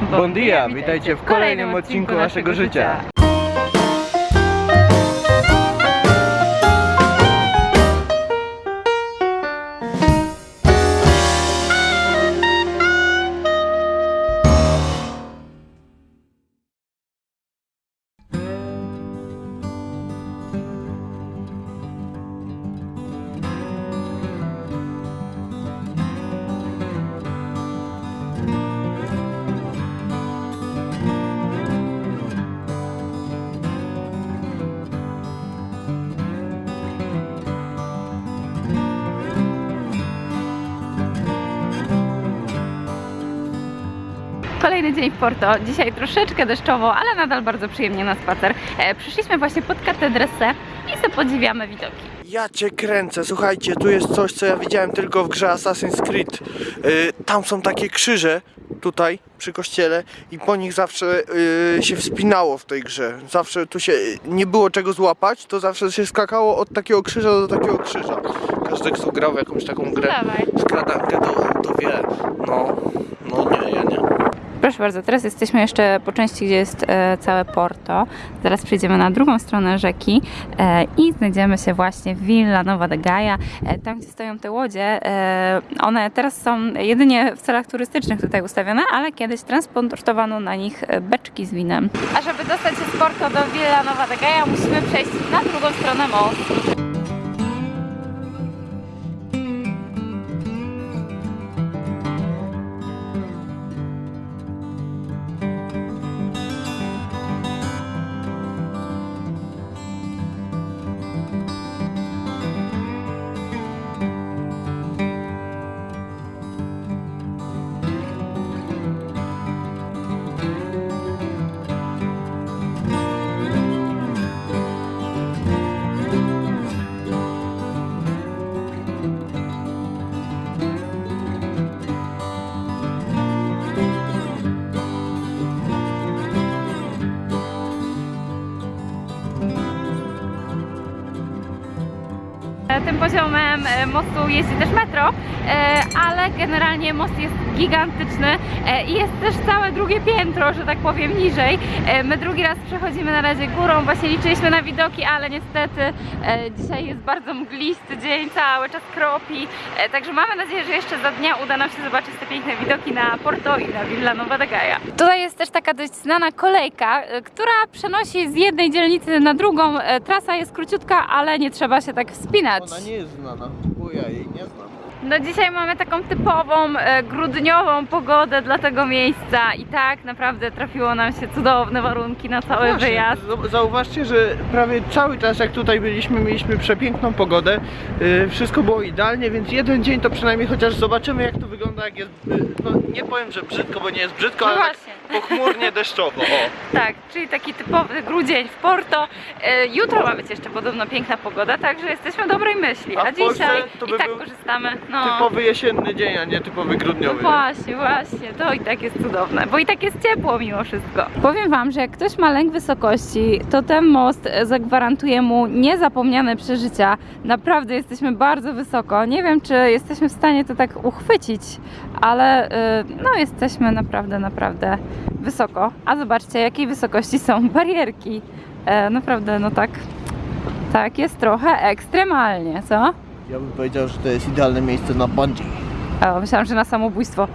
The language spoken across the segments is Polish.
Bon dia, witajcie w kolejnym odcinku naszego życia. Kolejny dzień w Porto. Dzisiaj troszeczkę deszczowo, ale nadal bardzo przyjemnie na spacer. E, przyszliśmy właśnie pod katedrę Se i sobie podziwiamy widoki. Ja cię kręcę, słuchajcie, tu jest coś, co ja widziałem tylko w grze Assassin's Creed. Yy, tam są takie krzyże, tutaj, przy kościele i po nich zawsze yy, się wspinało w tej grze. Zawsze tu się nie było czego złapać, to zawsze się skakało od takiego krzyża do takiego krzyża. Każdy, kto grał w jakąś taką grę, Dawaj. skradankę, to, to wie. No, no nie, ja nie. Proszę bardzo, teraz jesteśmy jeszcze po części, gdzie jest e, całe Porto. Zaraz przejdziemy na drugą stronę rzeki e, i znajdziemy się właśnie w Villa Nova de Gaia. E, tam, gdzie stoją te łodzie, one teraz są jedynie w celach turystycznych tutaj ustawione, ale kiedyś transportowano na nich beczki z winem. A żeby dostać się z Porto do Villa Nova de Gaia, musimy przejść na drugą stronę mostu. Poziomem e, mostu jeździ też metro, e, ale generalnie most jest gigantyczny e, i jest też całe drugie piętro, że tak powiem, niżej. E, My drugi raz przechodzimy na razie górą, właśnie liczyliśmy na widoki, ale niestety e, dzisiaj jest bardzo mglisty dzień, cały czas kropi, także mamy nadzieję, że jeszcze za dnia uda nam się zobaczyć te piękne widoki na Porto i na Villa Nova de Gaia. Tutaj jest też taka dość znana kolejka, która przenosi z jednej dzielnicy na drugą. Trasa jest króciutka, ale nie trzeba się tak wspinać. Ona nie jest znana, bo ja jej nie znam. No dzisiaj mamy taką typową e, grudniową pogodę dla tego miejsca i tak naprawdę trafiło nam się cudowne warunki na cały Właśnie, wyjazd. Zauważcie, że prawie cały czas jak tutaj byliśmy, mieliśmy przepiękną pogodę. Yy, wszystko było idealnie, więc jeden dzień to przynajmniej chociaż zobaczymy jak to wygląda, jak jest. No nie powiem, że brzydko, bo nie jest brzydko, No ale tak właśnie. Pochmurnie deszczowo. O. Tak, czyli taki typowy grudzień w Porto. E, Jutro ma być jeszcze podobno piękna pogoda, także jesteśmy dobrej myśli. A A, dzisiaj to i by tak był korzystamy. No. Typowy jesienny dzień, a nie typowy No grudniowy. właśnie, właśnie, to i tak jest cudowne, bo i tak jest ciepło mimo wszystko. Powiem Wam, że jak ktoś ma lęk wysokości, to ten most zagwarantuje mu niezapomniane przeżycia. Naprawdę jesteśmy bardzo wysoko. Nie wiem, czy jesteśmy w stanie to tak uchwycić, ale y, no jesteśmy naprawdę, naprawdę wysoko. A zobaczcie, jakiej wysokości są barierki. E, naprawdę, no tak, tak jest trochę ekstremalnie, co? Ja bym powiedział, że to jest idealne miejsce na bungee. O, myślałam, że na samobójstwo.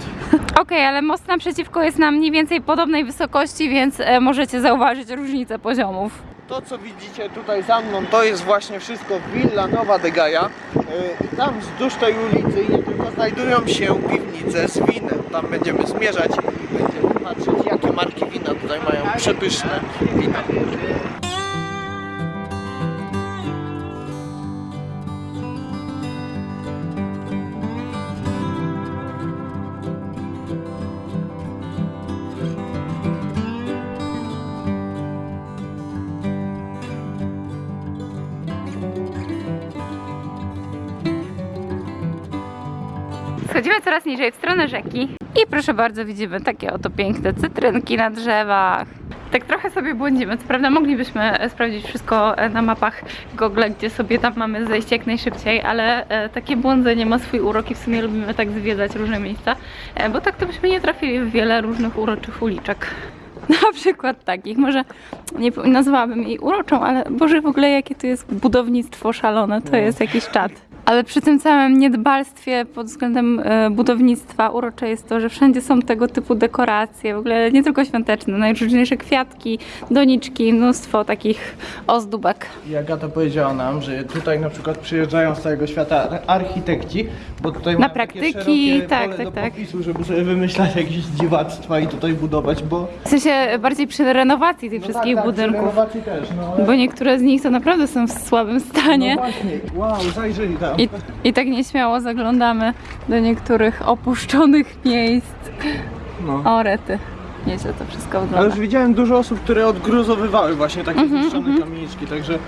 Okej, ale most naprzeciwko jest na mniej więcej podobnej wysokości, więc e, możecie zauważyć różnicę poziomów. To co widzicie tutaj za mną, to jest właśnie wszystko Villa Nova de Gaia. Yy, I tam wzdłuż tej ulicy nie tylko znajdują się piwnice z winem. Tam będziemy zmierzać i będziemy patrzeć jakie marki wina tutaj mają przepyszne wina. Coraz niżej w stronę rzeki. I proszę bardzo, widzimy takie oto piękne cytrynki na drzewach. Tak trochę sobie błądzimy. Co prawda moglibyśmy e, sprawdzić wszystko e, na mapach Google, gdzie sobie tam mamy zejść jak najszybciej, ale e, takie błądzenie ma swój urok i w sumie lubimy tak zwiedzać różne miejsca, bo tak to byśmy nie trafili w wiele różnych uroczych uliczek. Na przykład takich, może nie nazwałabym jej uroczą, ale Boże w ogóle jakie to jest budownictwo szalone, to jest jakiś czad. Ale przy tym całym niedbalstwie pod względem e, budownictwa urocze jest to, że wszędzie są tego typu dekoracje, w ogóle nie tylko świąteczne, najróżniejsze kwiatki, doniczki, mnóstwo takich ozdóbek. I Agata powiedziała nam, że tutaj na przykład przyjeżdżają z całego świata ar- architekci, bo tutaj Na praktyki, tak, tak, tak. popisu, żeby sobie wymyślać jakieś dziwactwa i tutaj budować, bo W sensie bardziej przy renowacji tych wszystkich tak, tak, przy budynków, renowacji też, no ale... bo niektóre z nich to naprawdę są w słabym stanie. No właśnie, wow, zajrzyj tam. I, I tak nieśmiało zaglądamy do niektórych opuszczonych miejsc. No. O rety. Nieźle to wszystko Ale wygląda. już widziałem dużo osób, które odgruzowywały właśnie takie Mhm, zniszczone kamieniczki, także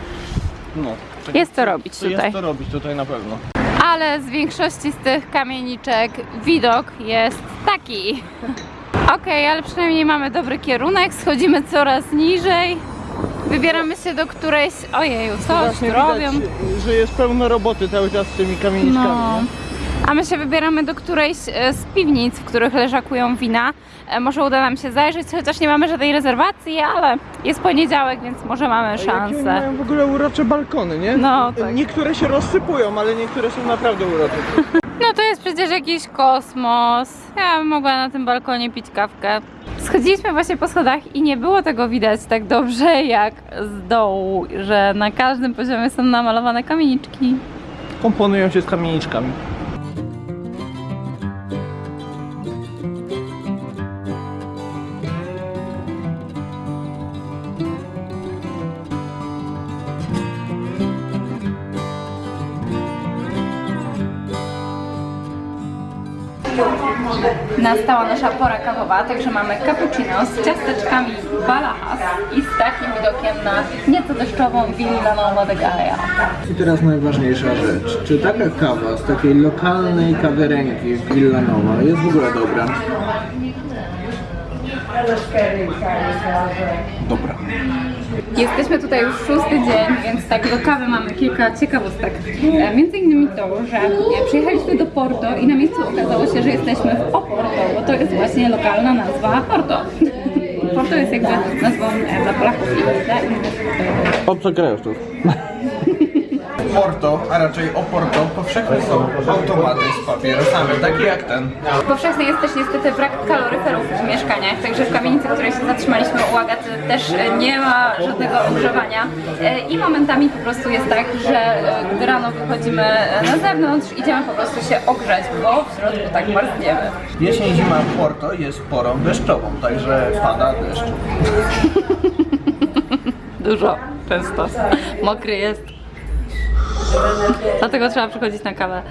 no. tak- Jest to robić tutaj. Jest to robić tutaj na pewno. Ale z większości z tych kamieniczek widok jest taki. Okej, ale przynajmniej mamy dobry kierunek, schodzimy coraz niżej. Wybieramy się do którejś... Ojeju, coś tu robią. widać, że jest pełno roboty cały czas z tymi kamieniczkami. No. A my się wybieramy do którejś e, z piwnic, w których leżakują wina. E, Może uda nam się zajrzeć, chociaż nie mamy żadnej rezerwacji, ale jest poniedziałek, więc może mamy A jakie szansę. mają w ogóle urocze balkony, nie? No, tak. Niektóre się rozsypują, ale niektóre są naprawdę urocze. No to jest przecież jakiś kosmos. Ja bym mogła na tym balkonie pić kawkę. Schodziliśmy właśnie po schodach i nie było tego widać tak dobrze jak z dołu, że na każdym poziomie są namalowane kamieniczki. Komponują się z kamieniczkami. Nastała nasza pora kawowa, także mamy cappuccino z ciasteczkami Balahas i z takim widokiem na nieco deszczową de Gaia. I teraz najważniejsza rzecz. Czy taka kawa z takiej lokalnej kawiarenki Villanowa jest w ogóle dobra? Dobra. Jesteśmy tutaj już szósty dzień, więc tak do kawy mamy kilka ciekawostek. E, Między innymi to, że e, przyjechaliśmy do Porto i na miejscu okazało się, że jesteśmy w Oporto, bo to jest właśnie lokalna nazwa Porto. Porto jest jakby nazwą e, dla Polaków i dla innych e, Obcokrajowców. Porto, a raczej Oporto, powszechne są automaty z papierosami, takie jak ten. Powszechny jest też niestety brak kaloryferów w mieszkaniach, także w kamienicy, w której się zatrzymaliśmy u Agaty też e, nie ma żadnego ogrzewania E, i momentami po prostu jest tak, że e, gdy rano wychodzimy na zewnątrz, idziemy po prostu się ogrzać, bo w środku tak marzniemy. Jesień, zima Porto jest porą deszczową, także pada deszcz. Dużo, często. Mokry jest. Dlatego trzeba przychodzić na kawę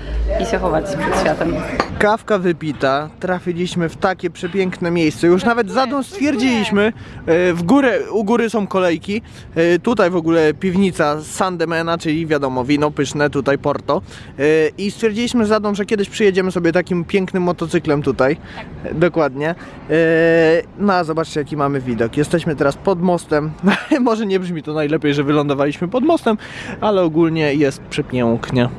i się chować przed światem. Kawka wypita, trafiliśmy w takie przepiękne miejsce. Już nawet za dom stwierdziliśmy, e, w górę, u góry są kolejki. e, Tutaj w ogóle piwnica Sandemana, czyli wiadomo, wino pyszne, tutaj Porto. E, I stwierdziliśmy za dom, że kiedyś przyjedziemy sobie takim pięknym motocyklem tutaj. Dokładnie. No a zobaczcie jaki mamy widok. Jesteśmy teraz pod mostem. Może nie brzmi to najlepiej, że wylądowaliśmy pod mostem, ale ogólnie jest przepięknie.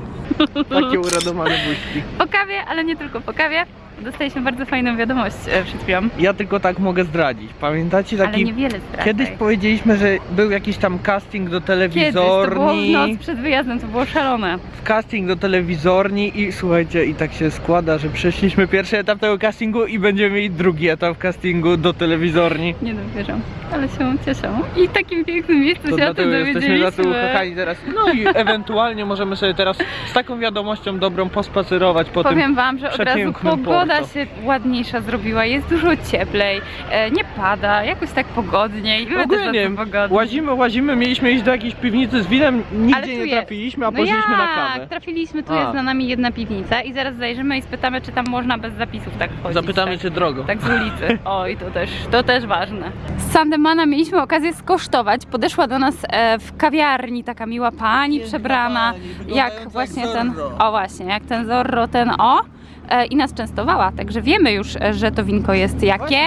Takie uradowane buźki. Po kawie, ale nie tylko po kawie. Dostaliśmy bardzo fajną wiadomość e, przed chwilą, Ja tylko tak mogę zdradzić. Pamiętacie ale taki. niewiele zdradzaj. Kiedyś powiedzieliśmy, że był jakiś tam casting do Kiedyś, to było w telewizorni. noc przed wyjazdem, to było szalone. Casting do telewizorni i słuchajcie, i tak się składa, że przeszliśmy pierwszy etap tego castingu i będziemy mieli drugi etap castingu do telewizorni. Nie dowierzam, ale się cieszę. I w takim pięknym miejscu To się o dlatego tym jesteśmy dowiedzieliśmy. za to ukochani teraz. No i ewentualnie możemy sobie teraz z taką wiadomością dobrą pospacerować po Powiem tym. wam, że od razu przepięknym pogoda Porto. się ładniejsza zrobiła, jest dużo cieplej, e, nie pada, jakoś tak pogodniej. My Ogólnie pogodnie. łazimy, łazimy, mieliśmy iść do jakiejś piwnicy z winem, nigdzie nie jest. trafiliśmy, a No poszliśmy jak? na kawę. Trafiliśmy, tu A. jest za nami jedna piwnica i zaraz zajrzymy i spytamy, czy tam można bez zapisów tak wchodzić. Zapytamy tak. cię drogo. Tak z ulicy. Oj, to też, to też ważne. Z Sandemana mieliśmy okazję skosztować. Podeszła do nas e, w kawiarni taka miła pani przebrana, jak jak właśnie ten, o właśnie, jak ten Zorro, ten o. E, I nas częstowała. także wiemy już, e, że to winko jest jakie.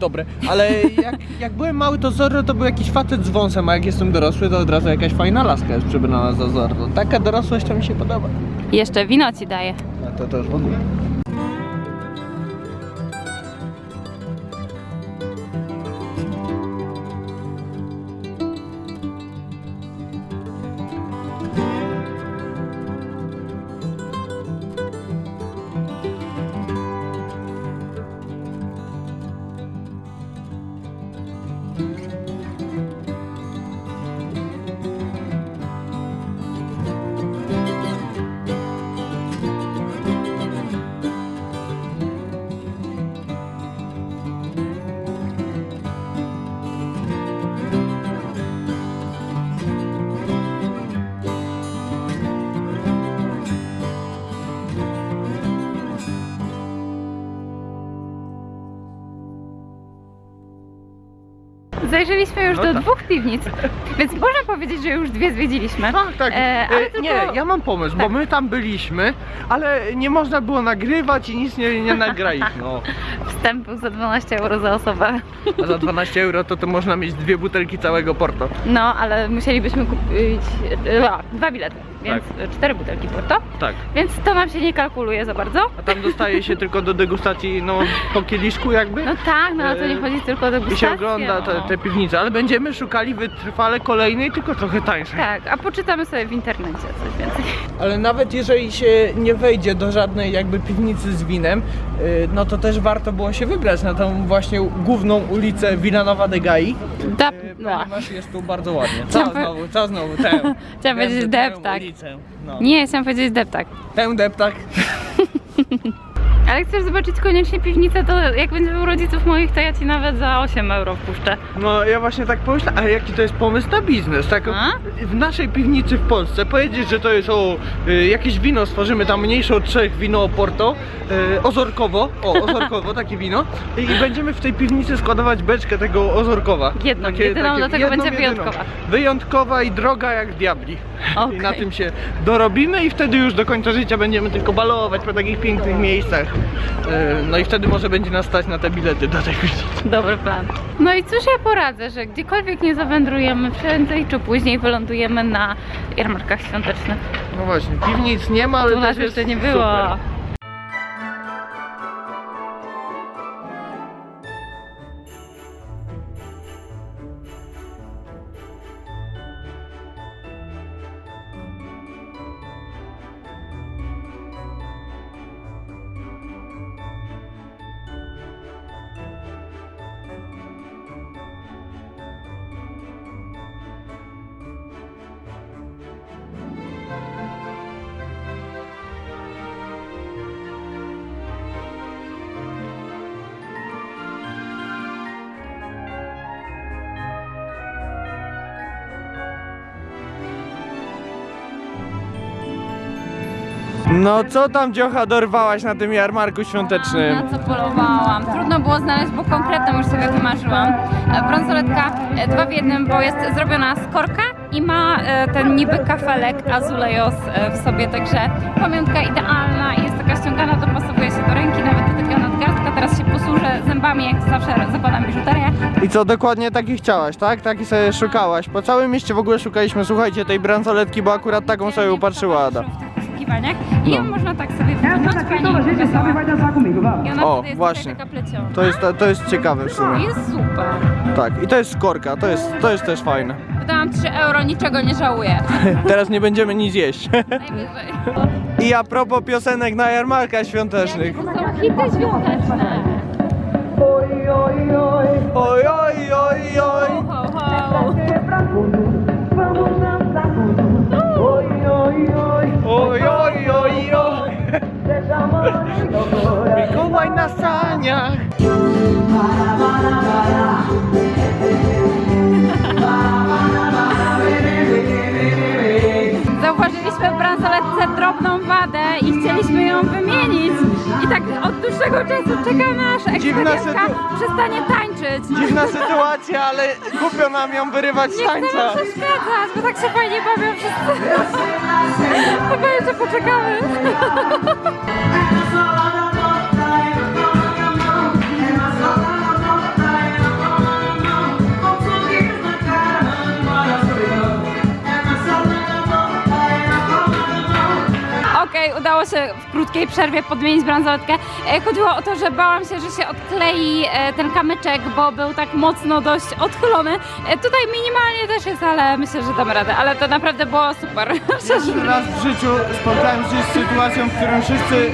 Dobre, ale jak, jak byłem mały to Zorro to był jakiś facet z wąsem, a jak jestem dorosły to od razu jakaś fajna laska jest przybrana za Zorro. Taka dorosłość to mi się podoba. Jeszcze wino ci daje. A to też w ogóle. Zajrzeliśmy już No do tak. dwóch piwnic, więc można powiedzieć, że już dwie zwiedziliśmy. Tak, tak. E, ale E, tylko- Nie, ja mam pomysł, bo Tak. my tam byliśmy, ale nie można było nagrywać i nic nie, nie nagraliśmy. No. Wstęp był za 12 euro za osobę. A za 12 euro to, to można mieć dwie butelki całego Porto. No, ale musielibyśmy kupić e, a, dwa bilety, więc cztery butelki porto, Tak. więc to nam się nie kalkuluje za bardzo. A tam dostaje się tylko do degustacji, no po kieliszku jakby. No tak, no ale to nie E, chodzi tylko o I degustację. się ogląda te, no. Te piwnice, ale będziemy szukali wytrwale kolejnej, tylko trochę tańszej. Tak, a poczytamy sobie w internecie coś więcej. Ale nawet jeżeli się nie wejdzie do żadnej jakby piwnicy z winem, y, no to też warto było się wybrać na tą właśnie główną ulicę Villanova de Gai, Da, y, no. ponieważ jest tu bardzo ładnie. Co znowu, co znowu, tę. Chciałam powiedzieć tę deptak. ulicę. No. Nie, chciałam powiedzieć deptak. Tę deptak. Ale chcesz zobaczyć koniecznie piwnicę, to jak będziemy u rodziców moich, to ja ci nawet za 8 euro wpuszczę. No ja właśnie tak pomyślałem, ale jaki to jest pomysł na biznes, tak? A? W naszej piwnicy w Polsce powiedzieć, że to jest o y, jakieś wino, stworzymy tam mniejsze od trzech wino Porto, y, ozorkowo, o ozorkowo takie wino i będziemy w tej piwnicy składować beczkę tego ozorkowa. Jedną, jedyną, dlatego będzie wyjątkowa. Wyjątkowa i droga jak diabli. Okej. I na tym się dorobimy i wtedy już do końca życia będziemy tylko balować po takich pięknych miejscach. Y, no i wtedy może będzie nas stać na te bilety do tej. Dobry plan. No i cóż ja poradzę, że gdziekolwiek nie zawędrujemy, prędzej czy później wylądujemy na jarmarkach świątecznych. No właśnie, piwnic nie ma, ale Tu nas jeszcze nie było. Super. No co tam dziocha dorwałaś na tym jarmarku świątecznym? Na co polowałam? Trudno było znaleźć, bo konkretną już sobie wymarzyłam. E, Bransoletka e, dwa w jednym, bo jest zrobiona z korka i ma e, ten niby kafelek azulejos w sobie, także pamiątka idealna i jest taka ściągana, dopasowuje się do ręki, nawet do tego nadgarstka. Teraz się posłużę zębami, jak zawsze zakładam biżuterię. I co, dokładnie taki chciałaś, tak? Taki sobie szukałaś. Po całym mieście w ogóle szukaliśmy, słuchajcie, tej bransoletki, bo akurat taką sobie upatrzyła Ada. Poszukiwaniach. I ją No. można tak sobie wyciągnąć, fajnie pokazała. I ona O, wtedy jest właśnie. tutaj taka pleciona. To jest, to jest ciekawe w sumie. Jest super. Tak, i to jest skorka, to jest, to jest też fajne. Wydałam 3 euro, niczego nie żałuję. Teraz nie będziemy nic jeść. Najwyżej. I a propos piosenek na jarmarkach świątecznych. To są hity świąteczne. Oj, oj, oj, oj, oj. Ho, ho. Oj, oj, oj, oj. Mikołaj na saniach. Zauważyliśmy w bransoletce drobną wadę i chcieliśmy ją wymienić. I tak od dłuższego czasu czekamy aż ekspedientka przestanie tańczyć. Dziwna sytuacja, ale głupio nam ją wyrywać z Nie chcemy tańca. przeszkadzać, bo tak się fajnie bawią wszyscy. Chyba jeszcze poczekamy. udało się w krótkiej przerwie podmienić bransoletkę. E, chodziło o to, że bałam się, że się odklei e, ten kamyczek, bo był tak mocno dość odchylony. E, tutaj minimalnie też jest, ale myślę, że damy radę. Ale to naprawdę było super. Pierwszy raz w życiu spotkałem się z sytuacją, w którym wszyscy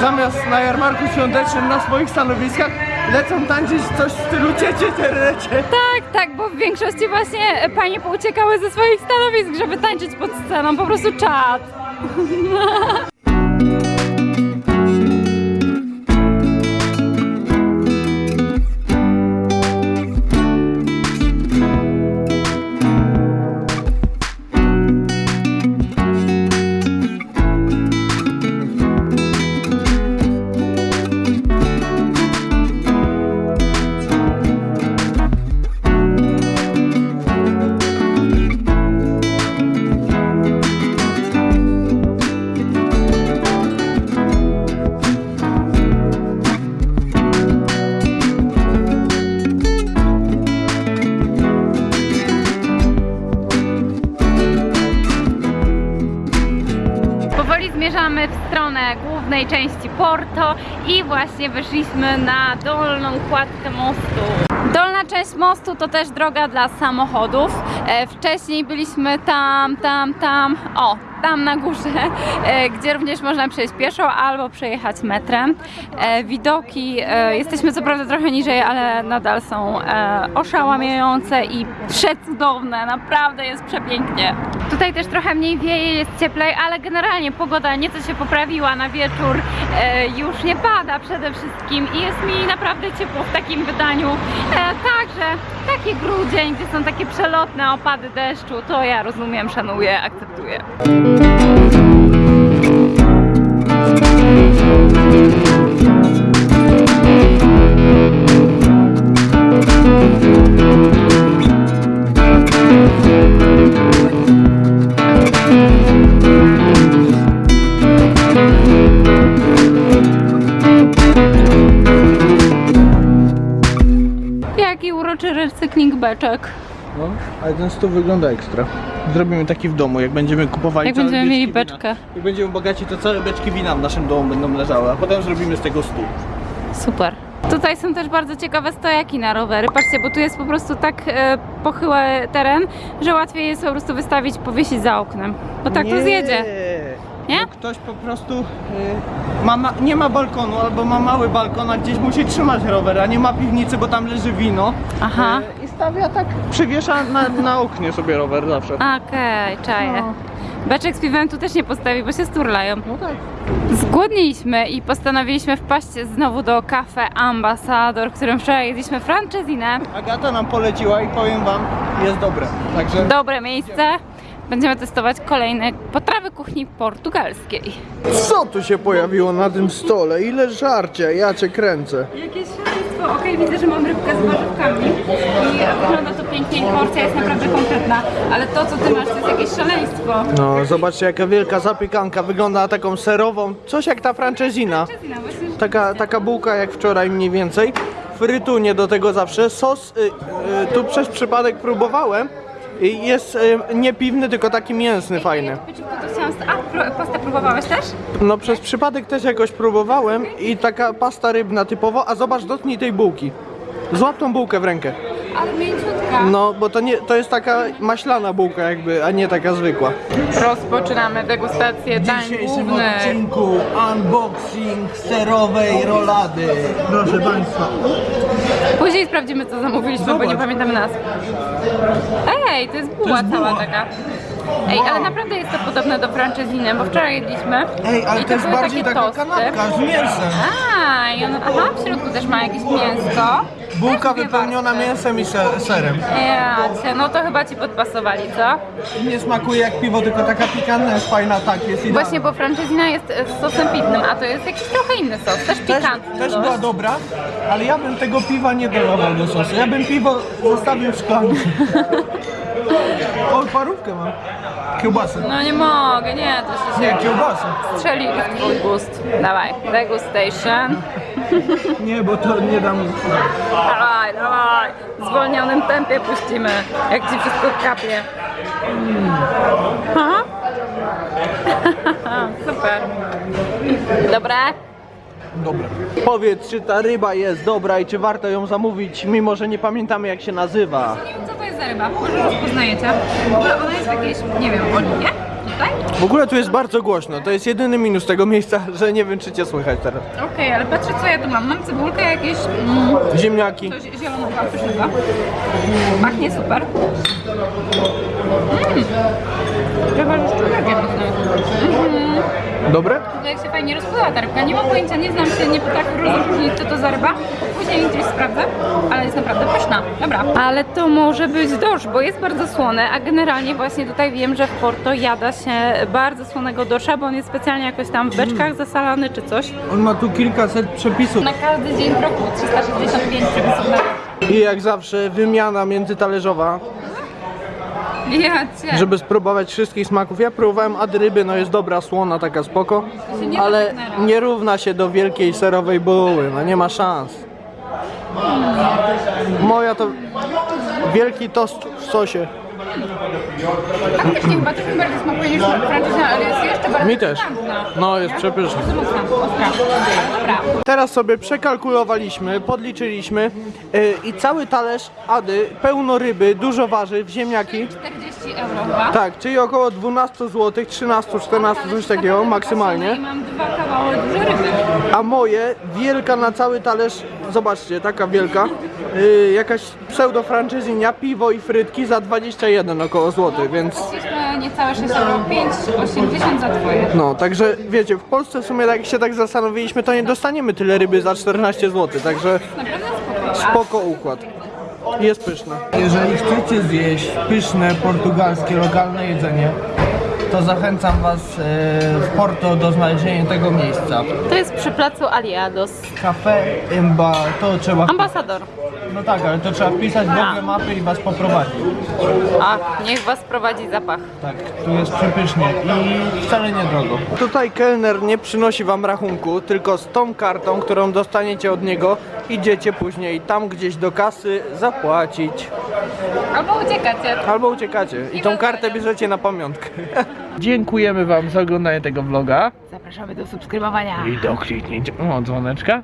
zamiast na jarmarku świątecznym na swoich stanowiskach lecą tańczyć coś w stylu ciecie terecie. Tak, tak, bo w większości właśnie panie pouciekały ze swoich stanowisk, żeby tańczyć pod sceną. Po prostu czad. właśnie wyszliśmy na dolną kładkę mostu. Dolna część mostu to też droga dla samochodów. E, wcześniej byliśmy tam, tam, tam, o, tam na górze, e, gdzie również można przejść pieszo albo przejechać metrem. E, widoki, e, jesteśmy co prawda trochę niżej, ale nadal są oszałamiające i przecudowne, naprawdę jest przepięknie. Tutaj też trochę mniej wieje, jest cieplej, ale generalnie pogoda nieco się poprawiła na wieczór, już nie pada przede wszystkim i jest mi naprawdę ciepło w takim wydaniu. Także taki grudzień, gdzie są takie przelotne opady deszczu, to ja rozumiem, szanuję, akceptuję. Jaki uroczy recykling beczek. No, ale ten stół wygląda ekstra. Zrobimy taki w domu, jak będziemy kupowali Jak będziemy mieli wina. beczkę. Jak będziemy bogaci, to całe beczki wina w naszym domu będą leżały, a potem zrobimy z tego stół. Super. Tutaj są też bardzo ciekawe stojaki na rowery. Patrzcie, bo tu jest po prostu tak e, pochyły teren, że łatwiej jest po prostu wystawić, powiesić za oknem. Bo tak to zjedzie. Nie? Bo ktoś po prostu y, ma, ma, nie ma balkonu albo ma mały balkon, a gdzieś musi trzymać rower, a nie ma piwnicy, bo tam leży wino. Aha. Y, I stawia tak, przywiesza na, na oknie sobie rower zawsze. Okej, czaję. No. Beczek z piwem tu też nie postawi, bo się sturlają. No tak. Zgłodniliśmy i postanowiliśmy wpaść znowu do Cafe Ambassador, którym wczoraj jedliśmy francezinę. Agata nam poleciła i powiem wam, jest dobre. Także Dobre miejsce. Będziemy testować kolejne potrawy kuchni portugalskiej. co tu się pojawiło na tym stole? Ile żarcia, ja cię kręcę. Jakieś szaleństwo. Okej, widzę, że mam rybkę z warzywkami i wygląda to pięknie i porcja jest naprawdę konkretna, ale to, co ty masz, to jest jakieś szaleństwo. No, zobaczcie jaka wielka zapiekanka, wygląda na taką serową, coś jak ta francezina. Właśnie, Taka, taka bułka jak wczoraj mniej więcej. Frytunie do tego zawsze. Sos y, y, tu przez przypadek próbowałem. Jest y, nie piwny, tylko taki mięsny, fajny. A, pastę próbowałeś też? No przez przypadek też jakoś próbowałem i taka pasta rybna typowo, a zobacz, dotknij tej bułki. Złap tą bułkę w rękę. Ale mięciutka. No, bo to nie, to jest taka maślana bułka jakby, a nie taka zwykła. Rozpoczynamy degustację dań głównych. odcinku unboxing serowej rolady. Proszę Państwa. Później sprawdzimy, co zamówiliśmy, bo nie Zobacz. pamiętamy nazw. Ej, to jest buła jest cała buła. taka. Ej, ale naprawdę jest to podobne do franczeziny, bo wczoraj jedliśmy. Ej, ale i to jest były bardziej takie taka tosty. kanapka z mięsem. A, i on, aha, w środku też ma jakieś mięsko. Bułka Też wypełniona mięsem i se- serem. Ja cię, no to chyba ci podpasowali, co? Nie smakuje jak piwo, tylko taka pikantna jest fajna, tak, jest idealna. Właśnie, bo franczezina jest e, z sosem pitnym, a to jest jakiś trochę inny sos, też też, pikantny. też dość. była dobra, ale ja bym tego piwa nie dolawał do sosu. Ja bym piwo zostawił w szklance. O, parówkę mam. Kiełbasę. No nie mogę, nie, to się Nie, kiełbasę. strzeli w twój gust. Dawaj, degustation. Nie, bo to nie dam. Dawaj, dawaj. W zwolnionym tempie puścimy, jak ci wszystko kapie. Ha? Super. Dobre? Dobre. Powiedz, czy ta ryba jest dobra i czy warto ją zamówić, mimo że nie pamiętamy jak się nazywa. Nie wiem co to jest za ryba, może rozpoznajecie. W ogóle ona jest w jakiejś, nie wiem, oliwie? W ogóle tu jest bardzo głośno, to jest jedyny minus tego miejsca, że nie wiem czy cię słychać teraz. Okej, ale patrzę co ja tu mam. Mam cebulkę, jakieś mm, Ziemniaki. coś zielonego, pysznego. Pachnie super. Mmm. Chyba człowiekiem mm. Dobre? Tutaj jak się fajnie rozpływa ta rybka. Nie mam pojęcia, nie znam się, nie potrafię rozróżnić co to za ryba. Później gdzieś sprawdzę, ale jest naprawdę pyszna. Dobra. Ale to może być dorsz, bo jest bardzo słone, a generalnie właśnie tutaj wiem, że w Porto jada się bardzo słonego dorsza, bo on jest specjalnie jakoś tam w beczkach zasalany czy coś. On ma tu kilkaset przepisów. Na każdy dzień w roku 365 przepisów na I jak zawsze wymiana międzytalerzowa, Ja cię. żeby spróbować wszystkich smaków. Ja próbowałem ad ryby, no jest dobra, słona, taka spoko, nie ale nie równa się do wielkiej serowej buły, no nie ma szans. Moja to wielki tost w sosie. Faktycznie chyba też mi bardziej smakuje niż francuska, ale jest jeszcze bardziej Mi też. No, jest ostra. Dobra. Teraz sobie przekalkulowaliśmy, podliczyliśmy yy, i cały talerz Ady, pełno ryby, dużo warzyw, ziemniaki. 40 euro chyba. Tak, czyli około 12 zł, 13, 14, coś takiego maksymalnie. Mam dwa kawały duże ryby. A moje, wielka na cały talerz, zobaczcie, taka wielka, yy, jakaś pseudo franczyzynia, piwo i frytki za 21 około złotych, więc Płaciliśmy niecałe 6 euro, 5,80 za twoje. no, także wiecie, w Polsce w sumie jak się tak zastanowiliśmy, to nie dostaniemy tyle ryby za 14 zł, także Naprawdę spoko. spoko układ. Jest pyszne. Jeżeli chcecie zjeść pyszne portugalskie, lokalne jedzenie, to zachęcam Was e, w Porto do znalezienia tego miejsca. To jest przy placu Aliados. Cafe Imba, to trzeba... Ambasador. No tak, ale to trzeba wpisać w Google Mapy i Was poprowadzi. A, niech was prowadzi zapach. Tak, tu jest przepysznie i wcale nie drogo. Tutaj kelner nie przynosi Wam rachunku, tylko z tą kartą, którą dostaniecie od niego, idziecie później tam gdzieś do kasy zapłacić. Albo uciekacie. Albo uciekacie i tą kartę bierzecie na pamiątkę. Dziękujemy Wam za oglądanie tego vloga. Zapraszamy do subskrybowania. I do kliknięcia o, dzwoneczka.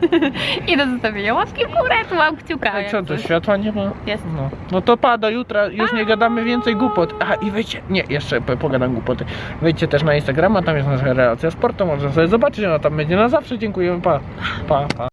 I do zostawienia łapki w górę, tu mam kciuka. A jak co, to coś. światła nie ma? Jest. No, no to pa, do jutra, już nie gadamy więcej głupot. Aha, i wejdźcie, nie, jeszcze po- pogadam głupoty. Wejdźcie też na Instagrama, tam jest nasza relacja z sportem, można sobie zobaczyć, ona tam będzie na zawsze. Dziękujemy, pa, pa, pa.